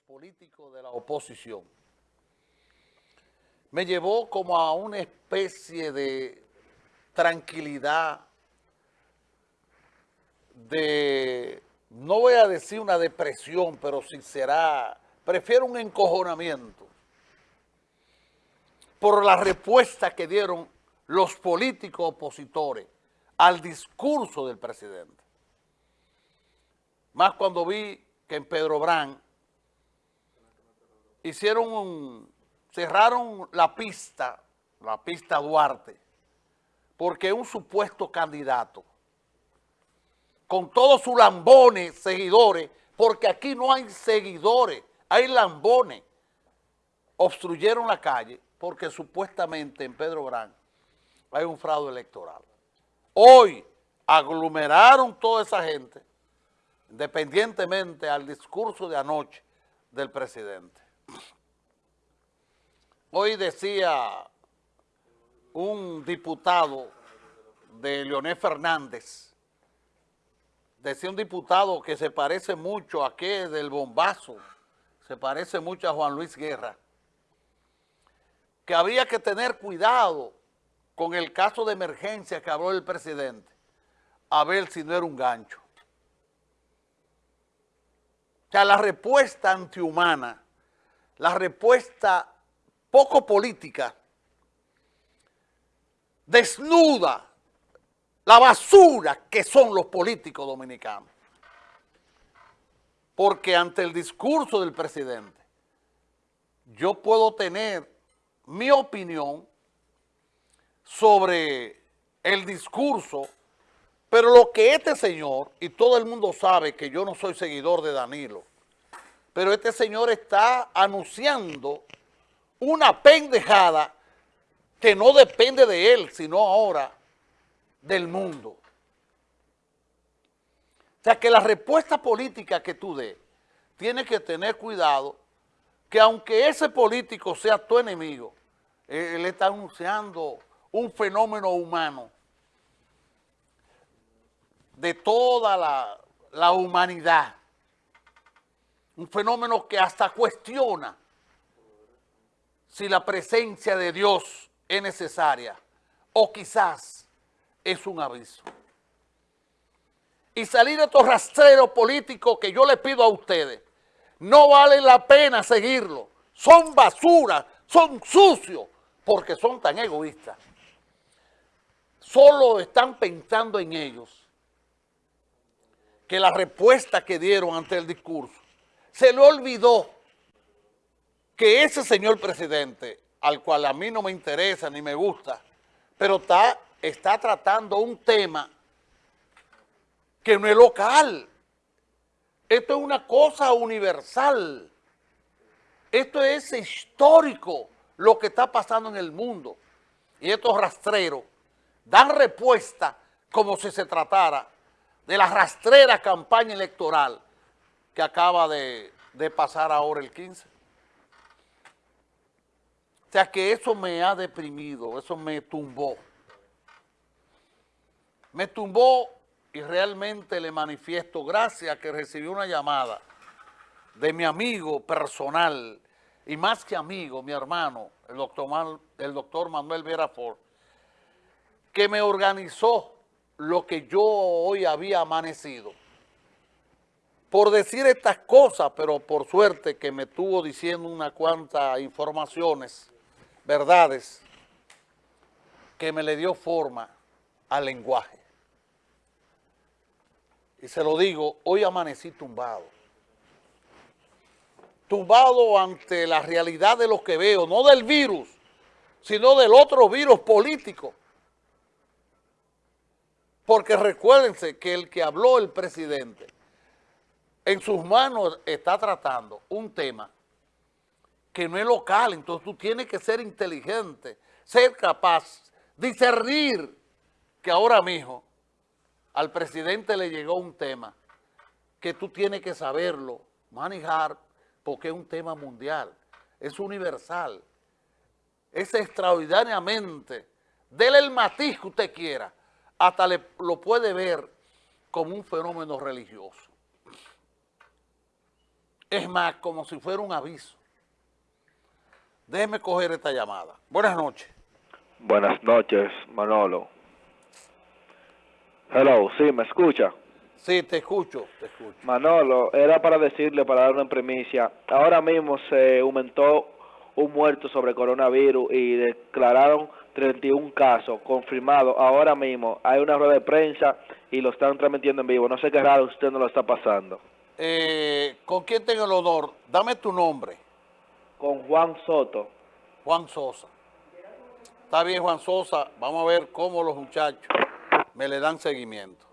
políticos de la oposición me llevó como a una especie de tranquilidad, de, no voy a decir una depresión, pero si será, prefiero un encojonamiento por la respuesta que dieron los políticos opositores al discurso del presidente. Más cuando vi que en Pedro Brán hicieron un, cerraron la pista, la pista Duarte, porque un supuesto candidato, con todos sus lambones, seguidores, porque aquí no hay seguidores, hay lambones, obstruyeron la calle porque supuestamente en Pedro Brán hay un fraude electoral. Hoy aglomeraron toda esa gente, independientemente al discurso de anoche del presidente. Hoy decía un diputado de Leonel Fernández, decía un diputado que se parece mucho a aquel del bombazo, se parece mucho a Juan Luis Guerra, que había que tener cuidado con el caso de emergencia que habló el presidente, a ver si no era un gancho. O sea, la respuesta antihumana, la respuesta poco política, desnuda la basura que son los políticos dominicanos. Porque ante el discurso del presidente, yo puedo tener mi opinión sobre el discurso, pero lo que este señor, y todo el mundo sabe que yo no soy seguidor de Danilo, pero este señor está anunciando una pendejada que no depende de él, sino ahora del mundo. O sea que la respuesta política que tú des, tienes que tener cuidado que aunque ese político sea tu enemigo, él está anunciando un fenómeno humano de toda la, la humanidad. Un fenómeno que hasta cuestiona si la presencia de Dios es necesaria o quizás es un aviso. Y salir de estos rastreros políticos que yo le pido a ustedes, no vale la pena seguirlo. Son basura, son sucios, porque son tan egoístas solo están pensando en ellos, que la respuesta que dieron ante el discurso, se le olvidó que ese señor presidente, al cual a mí no me interesa ni me gusta, pero está, está tratando un tema que no es local. Esto es una cosa universal. Esto es histórico lo que está pasando en el mundo. Y estos rastreros dan respuesta como si se tratara de la rastrera campaña electoral que acaba de, pasar ahora el 15. O sea que eso me ha deprimido, eso me tumbó. Me tumbó y realmente le manifiesto gracias que recibí una llamada de mi amigo personal y más que amigo, mi hermano, el doctor, el doctor Manuel Vera Ford, que me organizó lo que yo hoy había amanecido. Por decir estas cosas, pero por suerte que me estuvo diciendo unas cuantas informaciones, verdades, que me le dio forma al lenguaje. Y se lo digo, hoy amanecí tumbado. Tumbado ante la realidad de lo que veo, no del virus, sino del otro virus político porque recuérdense que el que habló el presidente, en sus manos está tratando un tema que no es local, entonces tú tienes que ser inteligente, ser capaz, discernir que ahora mismo al presidente le llegó un tema que tú tienes que saberlo, manejar, porque es un tema mundial, es universal, es extraordinariamente, déle el matiz que usted quiera, hasta lo puede ver como un fenómeno religioso. Es más, como si fuera un aviso. Déjeme coger esta llamada. Buenas noches. Buenas noches, Manolo. Hello, sí, ¿me escucha? Sí, te escucho, te escucho. Manolo, era para decirle, para dar una primicia, ahora mismo se aumentó un muerto sobre coronavirus y declararon 31 casos confirmados. Ahora mismo hay una rueda de prensa y lo están transmitiendo en vivo. No sé qué raro usted no lo está pasando. Eh, ¿Con quién tengo el honor? Dame tu nombre. Con Juan Soto. Juan Sosa. Está bien, Juan Sosa. Vamos a ver cómo los muchachos me le dan seguimiento.